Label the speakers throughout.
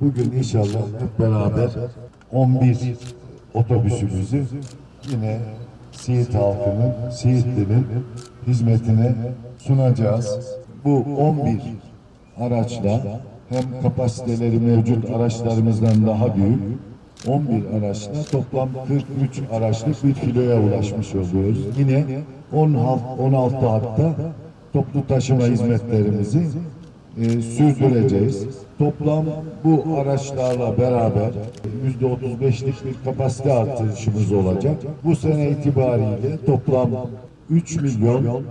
Speaker 1: Bugün inşallah hep beraber 11 otobüsümüzü yine Siirt halkının, Siirtli'nin hizmetine sunacağız. Bu 11 araçla hem kapasiteleri mevcut araçlarımızdan daha büyük 11 araçla toplam 43 araçlık bir filoya ulaşmış oluyoruz. Yine 16, 16 hatta toplu taşıma hizmetlerimizi e, sürdüreceğiz. Toplam bu araçlarla beraber yüzde 35'lik bir kapasite artışımız olacak. Bu sene itibariyle toplam 3 milyon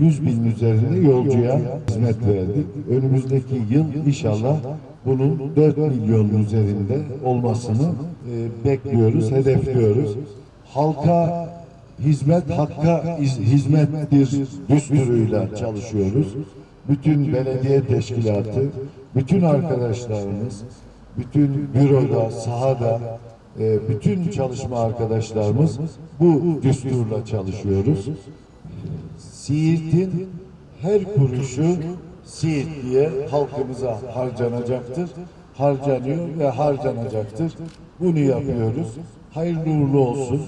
Speaker 1: 100 bin üzerinde yolcuya hizmet verdik. Önümüzdeki yıl inşallah bunun 4 milyonun üzerinde olmasını e, bekliyoruz, hedefliyoruz. Halka hizmet hakka iz- hizmettir düsturuyla çalışıyoruz. Bütün belediye teşkilatı, bütün arkadaşlarımız, bütün büroda, sahada, e, bütün çalışma arkadaşlarımız bu düsturla çalışıyoruz. Siirt'in her kuruşu Siirtli'ye, halkımıza harcanacaktır. Harcanıyor ve harcanacaktır. Bunu yapıyoruz. Hayırlı uğurlu olsun.